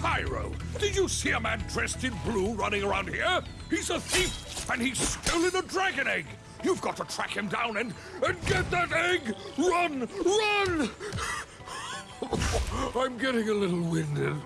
Spyro, did you see a man dressed in blue running around here? He's a thief, and he's stolen a dragon egg. You've got to track him down and, and get that egg! Run! Run! I'm getting a little winded.